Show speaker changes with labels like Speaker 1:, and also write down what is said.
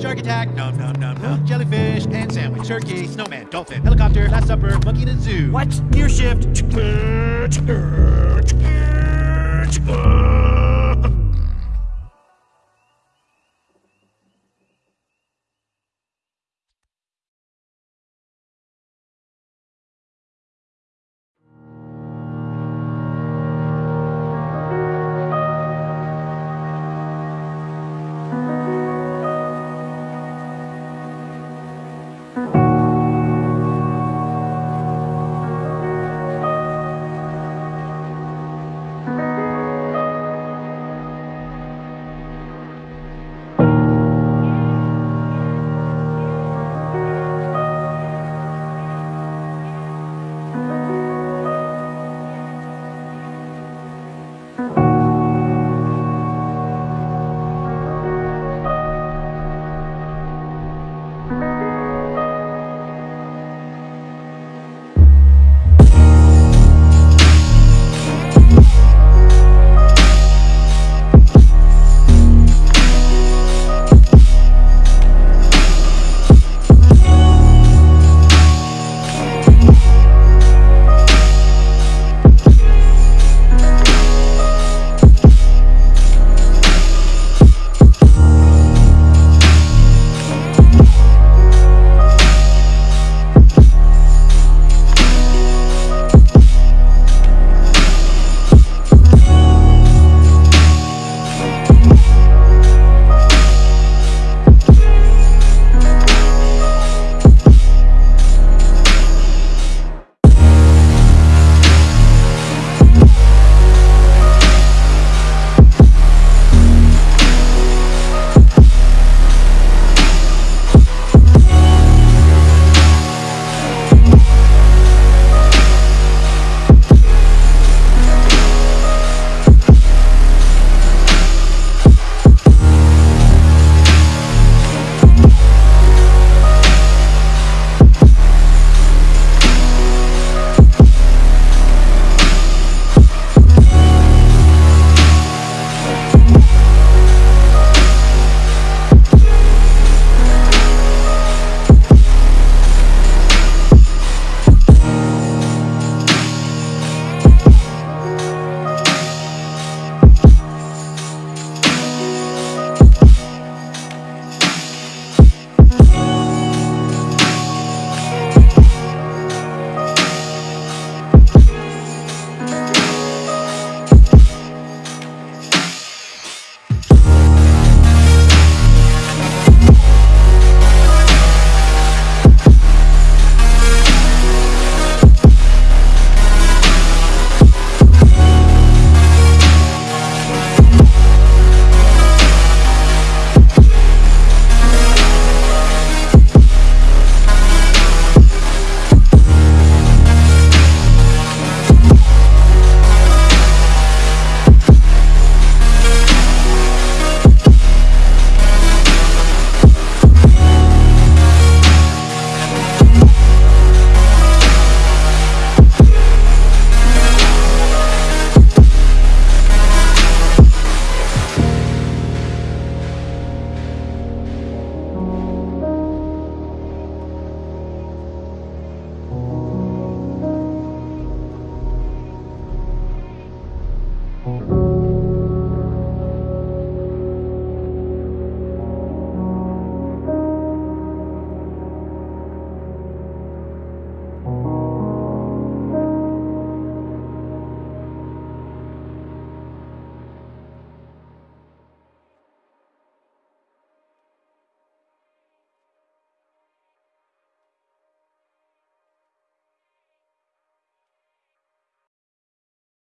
Speaker 1: Shark attack, num num num num. Jellyfish, Pan sandwich, turkey, snowman, dolphin, helicopter, last supper, monkey in a zoo.
Speaker 2: What? Gear shift.